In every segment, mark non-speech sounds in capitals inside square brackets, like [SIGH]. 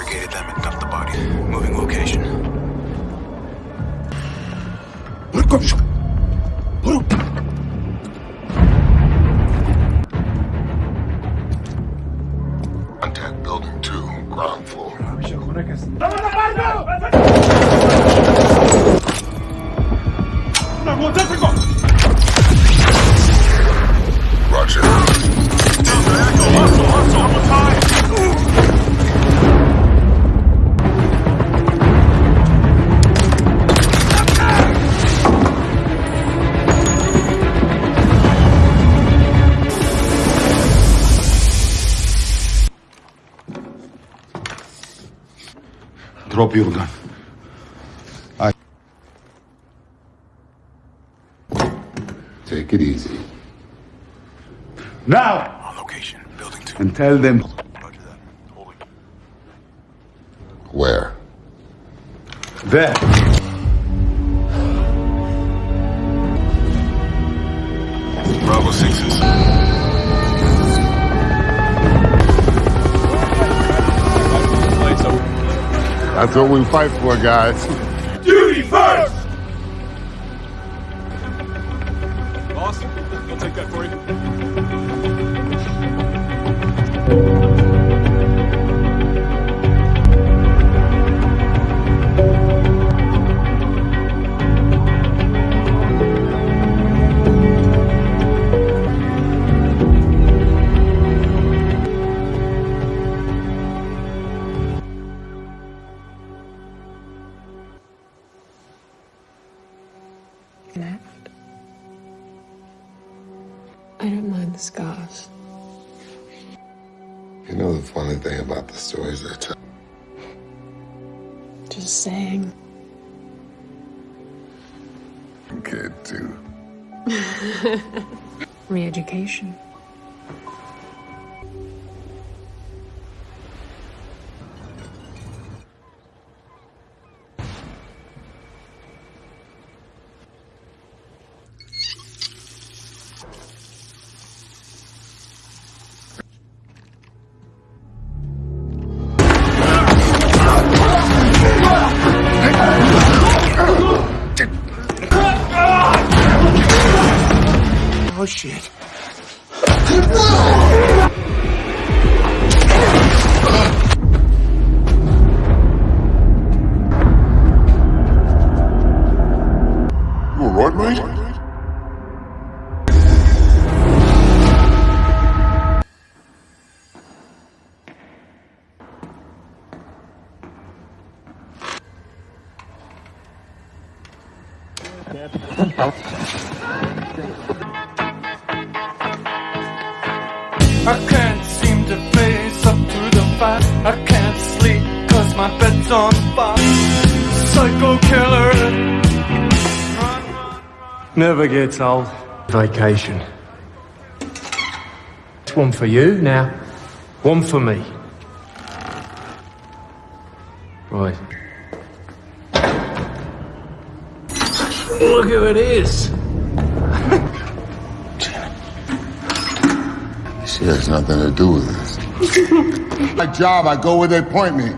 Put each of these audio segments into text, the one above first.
interrogated them and dumped the body. Moving location. Contact Drop your gun. Take it easy. Now! On location. Building two. And tell them Roger that. Holding. Where? there. That's what we fight for, guys. Duty first! Shit. Never gets old. Vacation. It's one for you now, one for me. Right. Look who it is. [LAUGHS] She has nothing to do with this. [LAUGHS] My job, I go where they point me.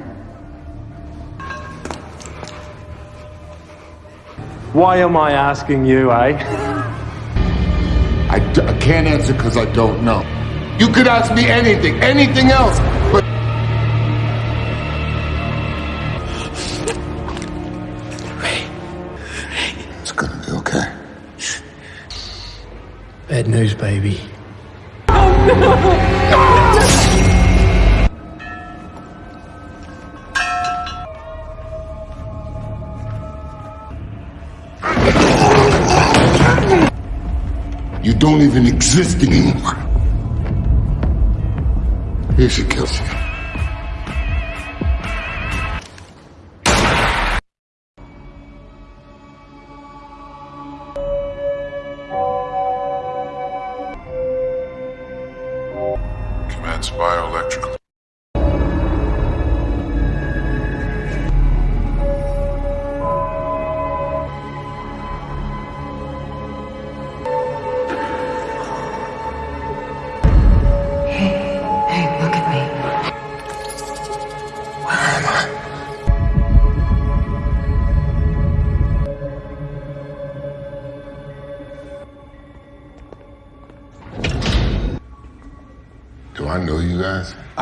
Why am I asking you, eh? I, d- I can't answer because I don't know. You could ask me anything, anything else, but it's gonna be okay. Bad news, baby. Don't even exist anymore. Here she kills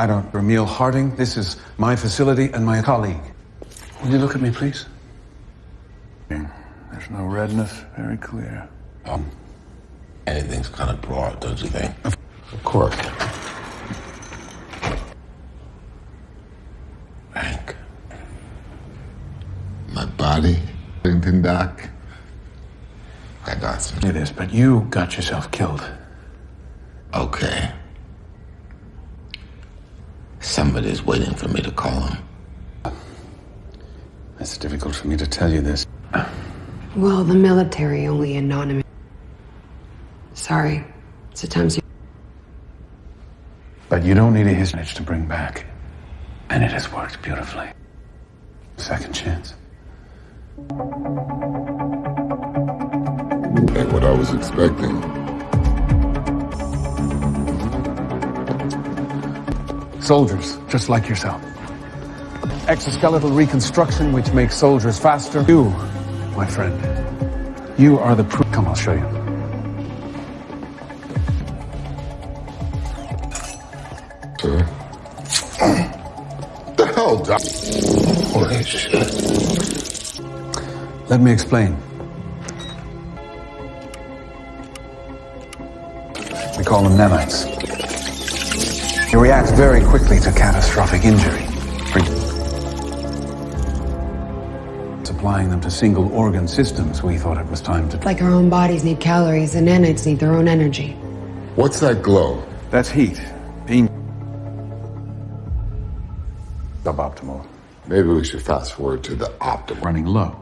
I don't. Emil Harting, this is my facility and my colleague. Will you look at me, please? There's no redness. Very clear. Um, anything's kind of broad, don't you think? Of course. Hank. My body, Washington Doc. I got some. It is, but you got yourself killed. Okay. Somebody's waiting for me to call him. It's difficult for me to tell you this. Well, the military only anonymous. Sorry. Sometimes you. But you don't need a history to bring back. And it has worked beautifully. Second chance. Ain't what I was expecting. Soldiers, just like yourself. Exoskeletal reconstruction, which makes soldiers faster. You, my friend, you are the proof. Come, I'll show you. Sir? the hell, Doc? Holy shit. Let me explain. We call them nanites. They react very quickly to catastrophic injury. Supplying them to single organ systems, we thought it was time to. Like our own bodies need calories, and nanites need their own energy. What's that glow? That's heat. Beam. Suboptimal. Maybe we should fast forward to the optimal. Running low.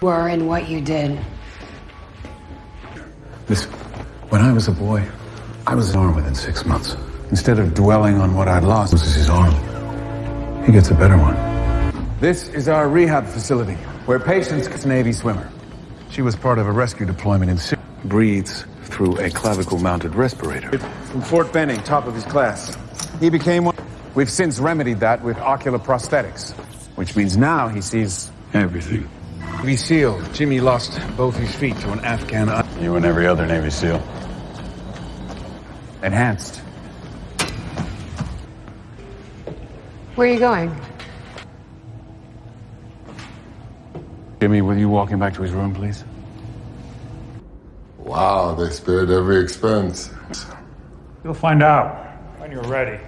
Were and what you did. This... when I was a boy, I was an arm within six months. Instead of dwelling on what I'd lost, this is his arm. He gets a better one. This is our rehab facility, where patients get a Navy swimmer. She was part of a rescue deployment in Syria. Breathes through a clavicle-mounted respirator. From Fort Benning, top of his class. He became one. We've since remedied that with ocular prosthetics, which means now he sees everything. Navy SEAL, Jimmy lost both his feet to an Afghan. You and every other Navy SEAL. Enhanced. Where are you going? Jimmy, will you walk him back to his room, please? Wow, they spared every expense. You'll find out when you're ready.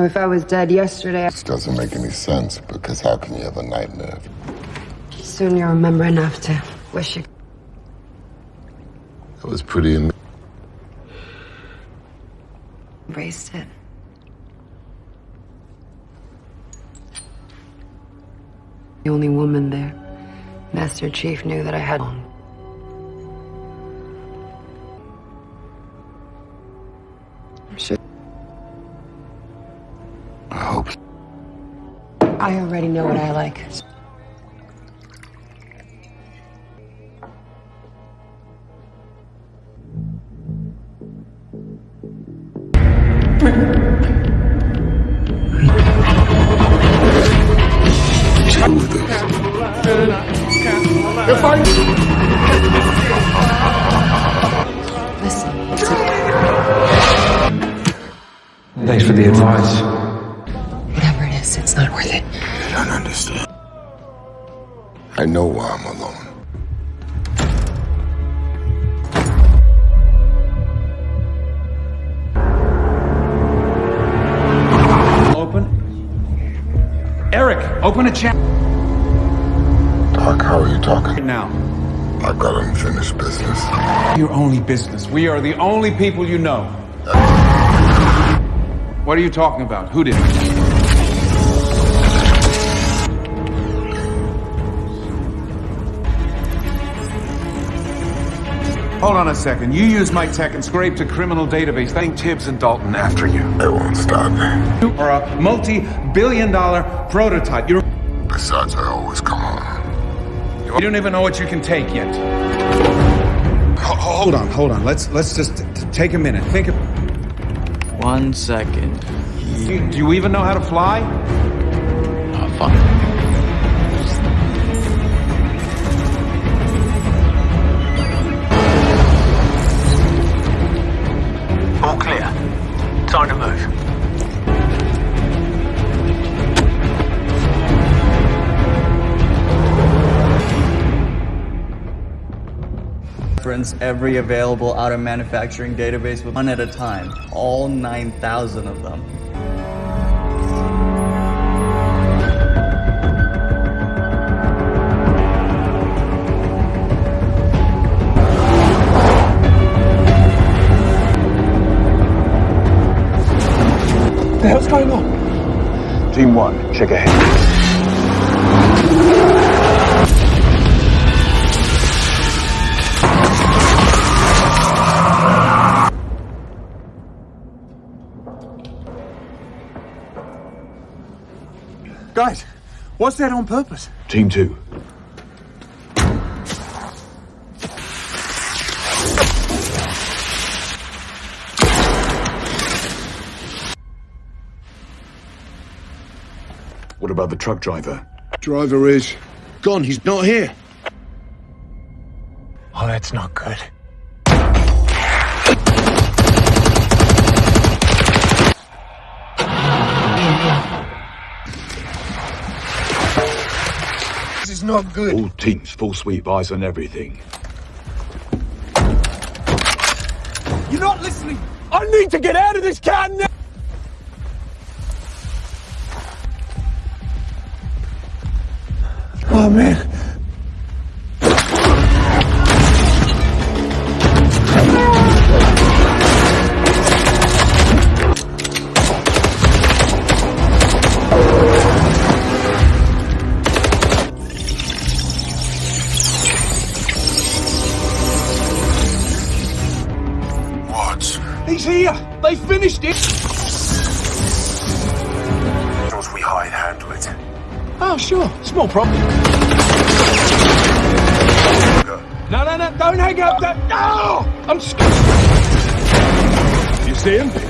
Know, if I was dead yesterday, This doesn't make any sense because how can you have a nightmare? soon you'll remember enough to wish you. That was pretty. Am- embraced it. The only woman there. Master Chief knew that I had one. Sure. I already know what I like. Listen, Thanks for the advice. I know why I'm alone. Open. Eric, open a chat Doc, how are you talking? now. I've got unfinished business. Your only business. We are the only people you know. What are you talking about? Who did it? Hold on a second. You use my tech and scraped a criminal database. Think Tibbs and Dalton after you. It won't stop me. You are a multi-billion dollar prototype. You're Besides, I always come home. You don't even know what you can take yet. Ho- Hold on, hold on. Let's let's just t- t- take a minute. Think of. One second. Do do you even know how to fly? Reference every available auto manufacturing database with one at a time. All 9,000 of them. The hell's going on? Team one, check ahead. Guys, what's that on purpose? Team two. What about the truck driver? Driver is gone. He's not here. Oh, that's not good. Not good. All teams, full sweep, eyes on everything. You're not listening! I need to get out of this car now! Oh man. Problem. No, no, no. Don't hang up. No! I'm scared. You see him?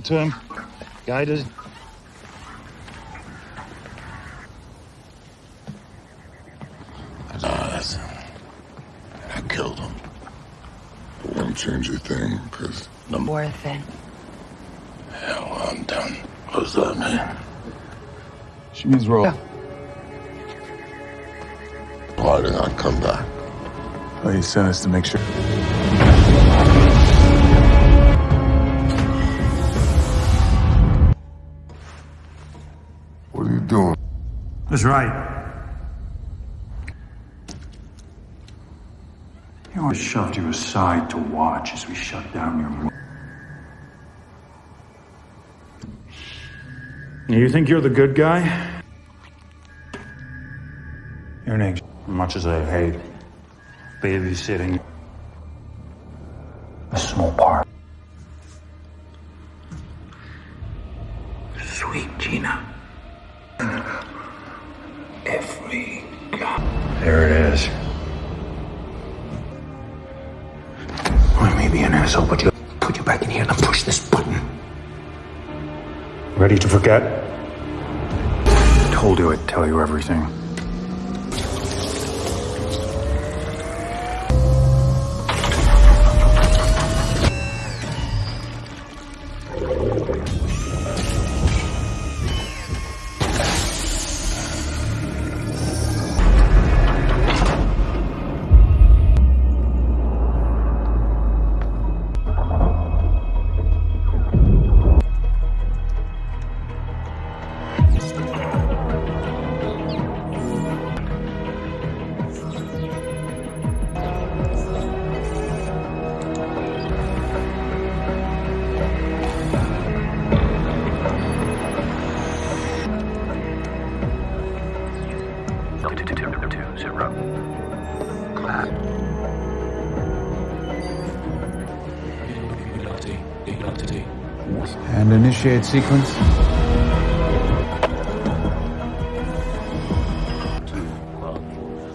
It to him. Guided. Lies. I killed him. It won't change a thing, because the Worth it. hell I'm done. What does that mean? She means roll. Why did I come back? Well, he sent us to make sure. That's right. You always shoved you aside to watch as we shut down your. mo- You think you're the good guy? You're an angel. Much as I hate babysitting, And sequence.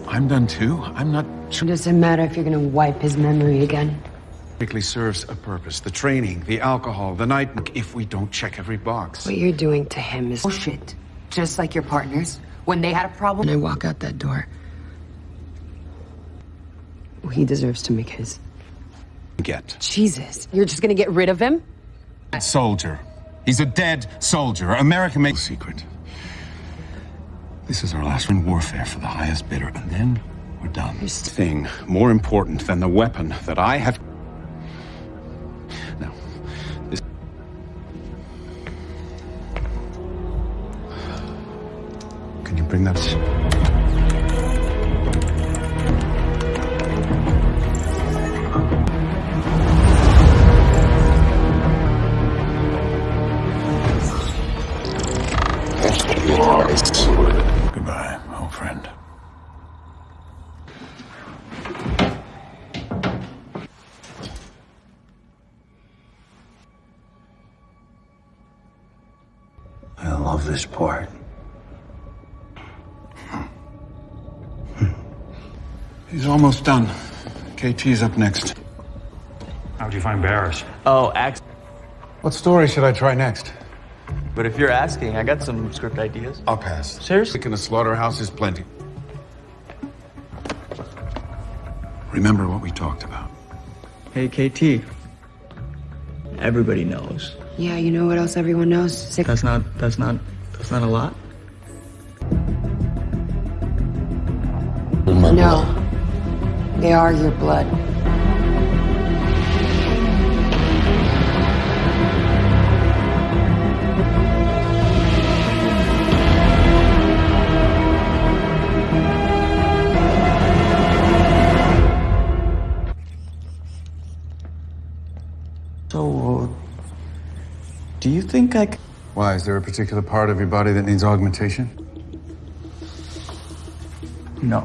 I'm done too. I'm not It doesn't matter if you're gonna wipe his memory again. Typically serves a purpose. The training, the alcohol, the night. If we don't check every box. What you're doing to him is oh, bullshit. Just like your partners. When they had a problem, and I walk out that door. He deserves to make his. Get. Jesus, you're just gonna get rid of him? Soldier. He's a dead soldier. America makes Secret. This is our last in warfare for the highest bidder, and then we're done. This thing more important than the weapon that I have. Now, this. Can you bring that? Almost done. KT's up next. How'd you find Baris? Oh, act. What story should I try next? But if you're asking, I got some script ideas. I'll pass. Seriously? In a slaughterhouse is plenty. Remember what we talked about. Hey, KT. Everybody knows. Yeah, you know what else everyone knows? Sick. That's not. That's not. That's not a lot. No. They are your blood. So, uh, do you think I? c- Why? Is there a particular part of your body that needs augmentation? No.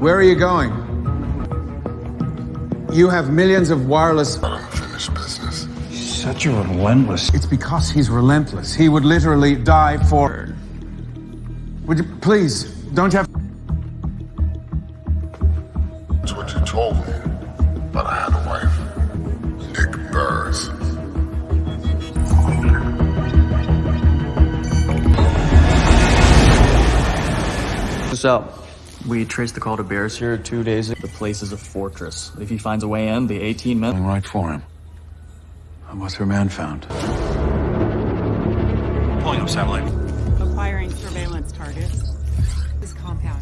Where are you going? You have millions of wireless. Unfinished business. Such a relentless. It's because he's relentless. He would literally die for. Would you please don't have. That's what you told me. But I had a wife. Nick Baris. So, we traced the call to Bears here two days ago. The place is a fortress. If he finds a way in, the 18 men. Going right for him. And what's her man found? Pulling up satellite. Acquiring surveillance targets. This compound.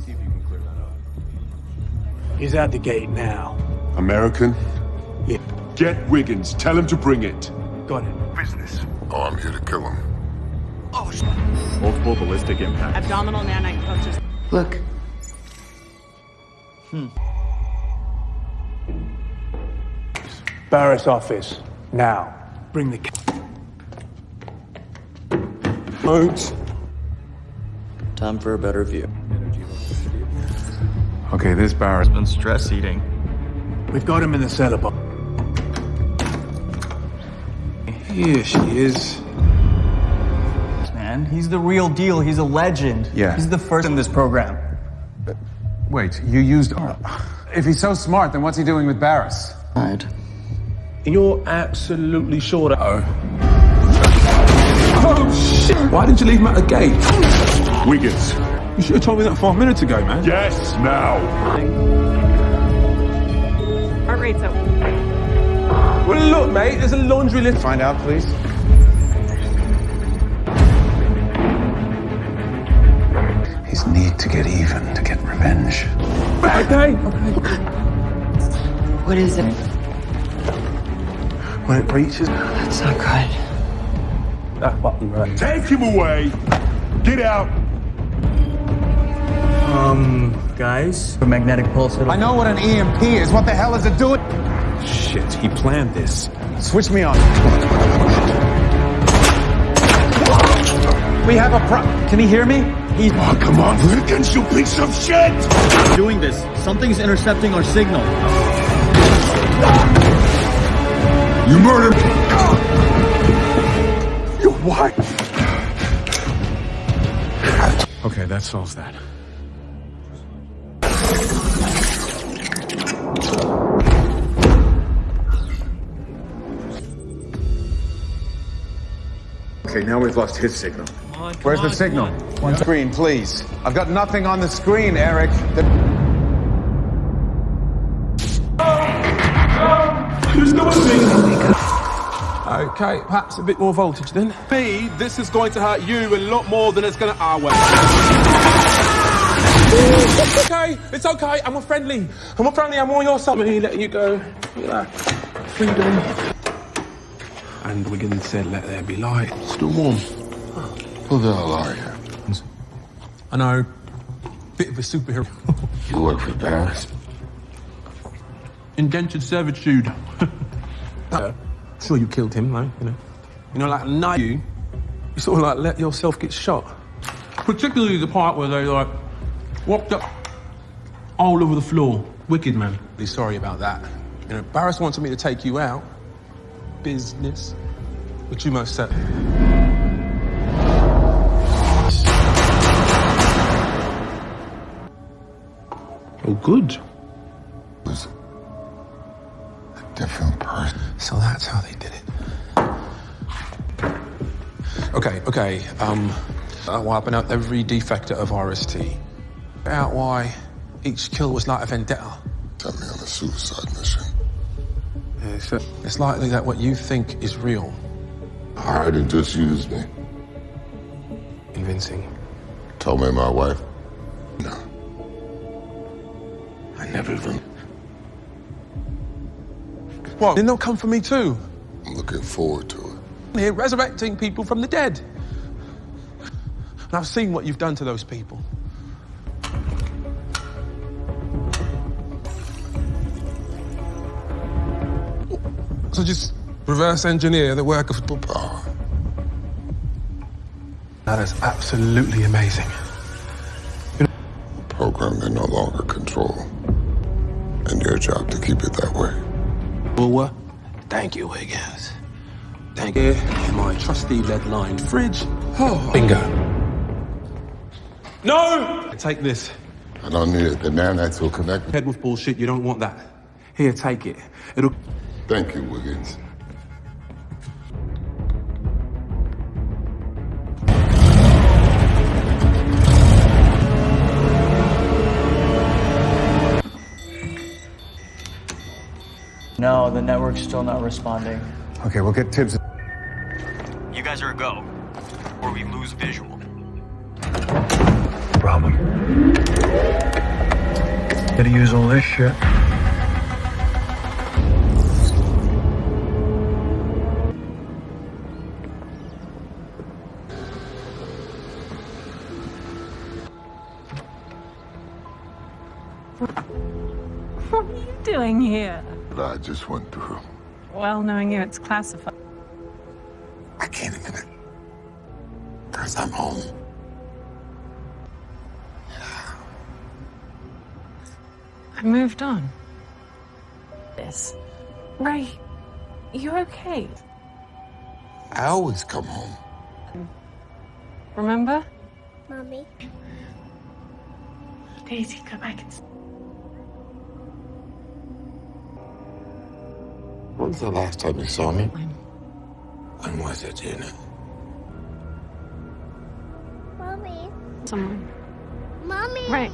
He's at the gate now. American? Yeah. Get Wigans. Tell him to bring it. Got it. Business. Oh, I'm here to kill him. Oh, shit. Multiple ballistic impacts. Abdominal nanite pouches. Look, Hmm. Baris office. Now. Bring the. Modes. Time for a better view. Okay, this Baris. Been stress eating. We've got him in the cellar box. Here she is. Man, he's the real deal. He's a legend. Yeah. He's the first in this program. Wait, you used. If he's so smart, then what's he doing with Baris? Right. You're absolutely sure that. Oh. Oh, shit. Why didn't you leave him at the gate? Wigans. You should have told me that five minutes ago, man. Yes, now. Heart rate's up. Well, look, mate, there's a laundry list. Find out, please. His need to get even, to get revenge. Okay. okay. what is it? When it reaches That's not good. that button, right? Take him away. Get out. Um, guys? The magnetic pulse. I know what an EMP is. What the hell is it doing? Shit, he planned this. Switch me on. We have a pro. Can he hear me? He's Oh, come on, Wigans, you piece of shit! doing this. Something's intercepting our signal. You murdered me. Your wife. Okay, that solves that. Okay, now we've lost his signal. Where's the signal? On. One screen, please. I've got nothing on the screen, Eric. The- There's no signal. Okay, perhaps a bit more voltage then. Me, this is going to hurt you a lot more than it's going to our way. okay, it's okay. I'm a friendly. I'm a friendly. I'm on your side. Me letting you go. Look at that. Freedom. And Wigans said, let there be light. Still warm. Ah. Who the hell are you? I know. Bit of a superhero. [LAUGHS] You work for Baris? Indentured servitude. [LAUGHS] uh, sure you killed him, though, you know. You know, like, now you, you sort of like let yourself get shot. Particularly the part where they, like, walked up all over the floor. Wicked, man. Be sorry about that. You know, Baris wanted me to take you out. Business. But you most said. Oh, good. Was a different person. So that's how they did it. Okay, okay. Um, uh, wiping out every defector of RST. Out why each kill was like a vendetta. Sent me on a suicide mission. It's, it's likely that what you think is real. Hired and just used me. Convincing. Told me my wife. No. I never even. What? They'll come for me too. I'm looking forward to it. Here resurrecting people from the dead. And I've seen what you've done to those people. So just reverse engineer the work of Power. Ah. That is absolutely amazing. Program they no longer control. Your job to keep it that way. Well, what? Thank you, Wigans. Thank you. My trusty lead-lined fridge. Oh, bingo. No! Take this. I don't need it. The nanites will connect. Head with bullshit. You don't want that. Here, take it. It'll. Thank you, Wigans. No, the network's still not responding. Okay, we'll get Tibbs. You guys are a go, or we lose visual. Problem. Gotta use all this shit. I just went through. Well, knowing you, it's classified. I can't admit it. Because I'm home. I moved on. This. Ray, you okay? I always come home. Remember? Mommy. Daisy, go back and When's the last time you saw me? When was it, you know? Mommy. someone. Mommy. Right.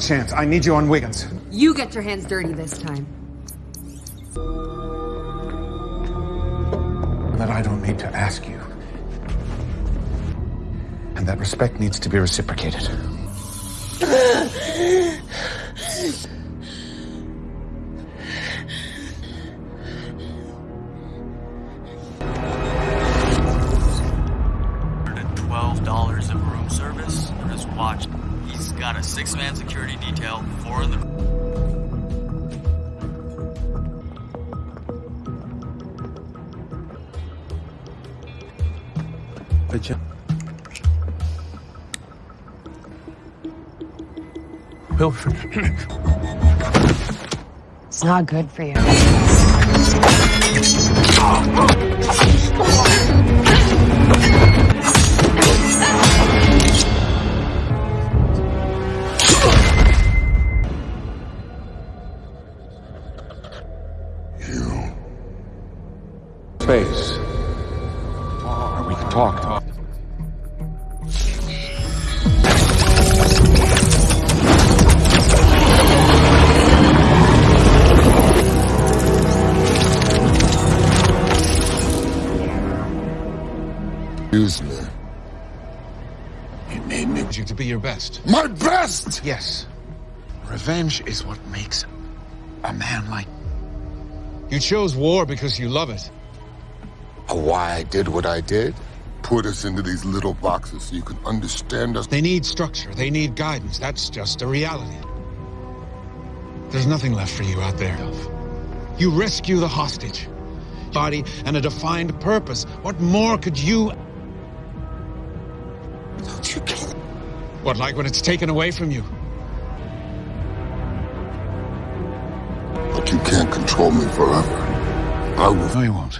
Chance. I need you on Wigans. You get your hands dirty this time. That I don't need to ask you. And that respect needs to be reciprocated. Picture. Wilfred. It's not good for you. You. Space. Or we can talk. Best. My best! Yes. Revenge is what makes a man like. You chose war because you love it. Why I did what I did? Put us into these little boxes so you can understand us. They need structure. They need guidance. That's just a reality. There's nothing left for you out there. You rescue the hostage. Body and a defined purpose. What more could you... What, like when it's taken away from you? But you can't control me forever. I will. No, you won't.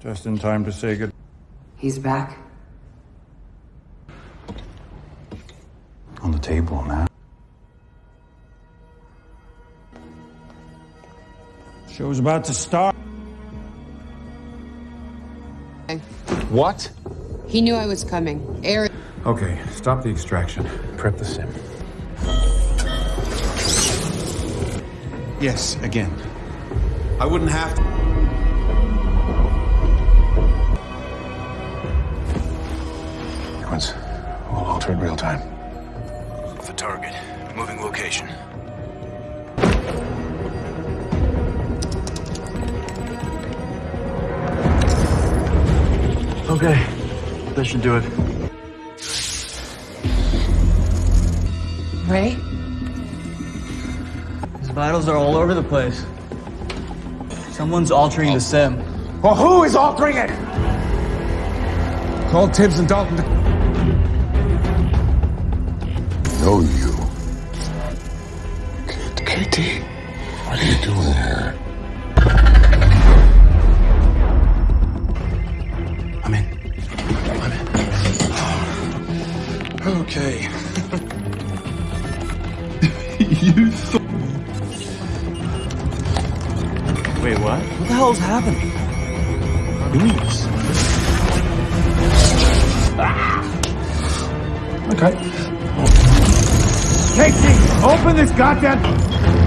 Just in time to say good. He's back. On the table now. Show's about to start. What? He knew I was coming. Aaron. Okay, stop the extraction. Prep the sim. Yes, again. I wouldn't have to. Sequence. We'll alter in real time. Okay, that should do it. Ray? His vitals are all over the place. Someone's altering the sim. Well, who is altering it? Call Tibbs and Dalton to... know you. Kid, KT, what are you doing hell's happening? Please. Okay. Casey, open this goddamn...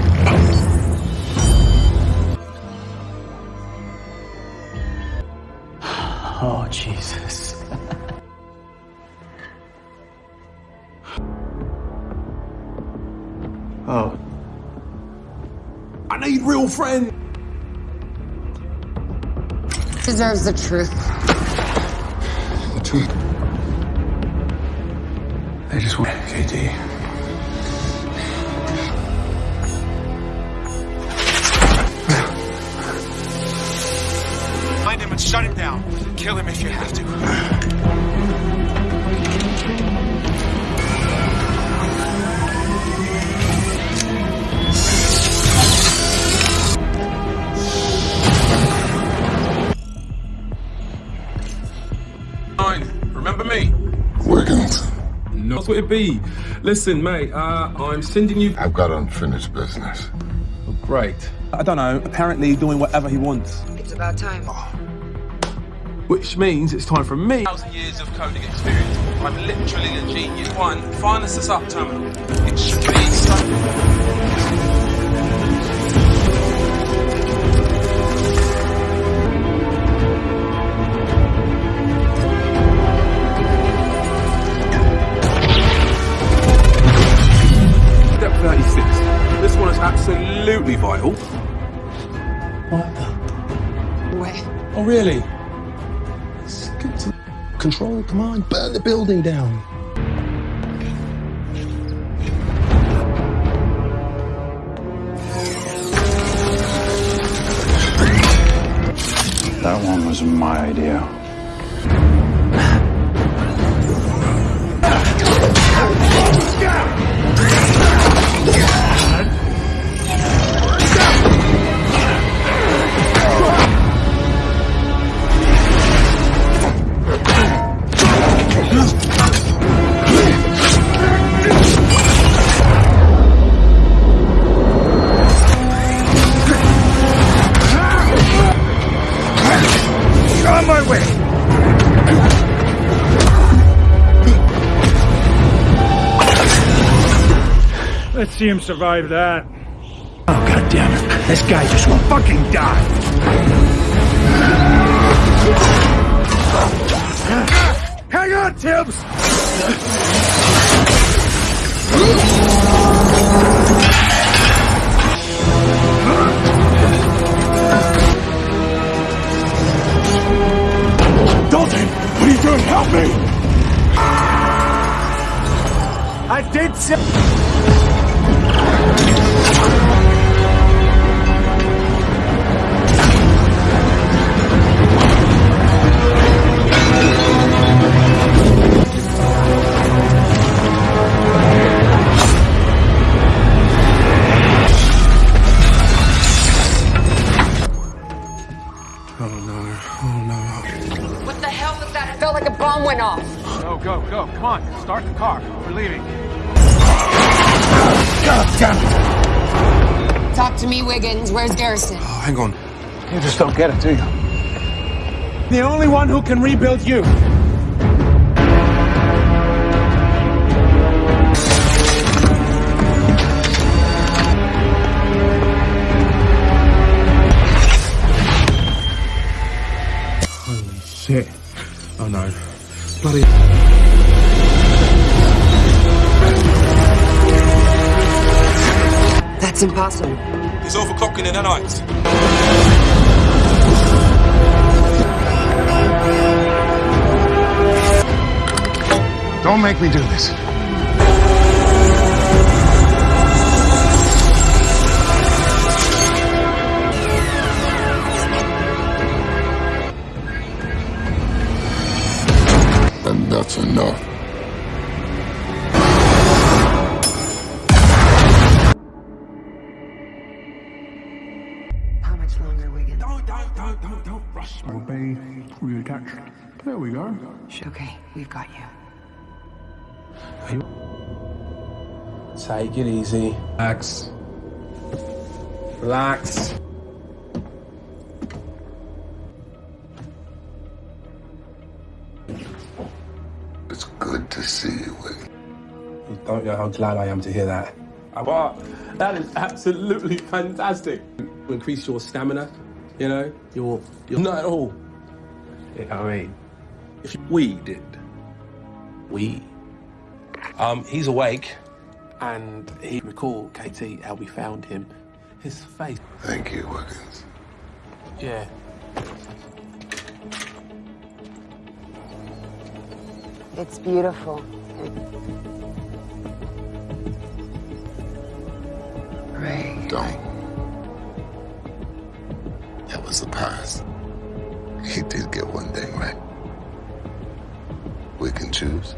Deserves the truth. The truth. They just want... KT. Find him and shut him down. Kill him if you have to. No. That's it be. Listen, mate, uh, I'm sending you. I've got unfinished business. Great. I don't know. Apparently, doing whatever he wants. It's about time. Which means it's time for me. Thousand years of coding experience. I'm literally a genius. One, find the sub terminal. It should be vital. What the? Wait. Oh, really? Let's get to control, come on, burn the building down. That one was my idea. See him survive that. Oh, God damn it. This guy just won't fucking die. Hang on, Tibbs! To me, Wigans. Where's Garrison? Oh, hang on. You just don't get it, do you? The only one who can rebuild you. Holy shit. Oh no. Bloody. That's impossible. He's overclocking in the night. Don't make me do this. And that's enough. There we go. Okay, we've got you. Take it easy. Relax. Relax. It's good to see you, Wigans. You don't know how glad I am to hear that. But that is absolutely fantastic. Increase your stamina, you know, your, your not at all. I mean, if we did, we, um, he's awake, and he recall KT how we found him. His face. Thank you, Wigans. Yeah. It's beautiful. Ray. Don't. That was the past. He did get one thing right. We can choose.